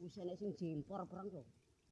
Wis enek sing jempor perang to.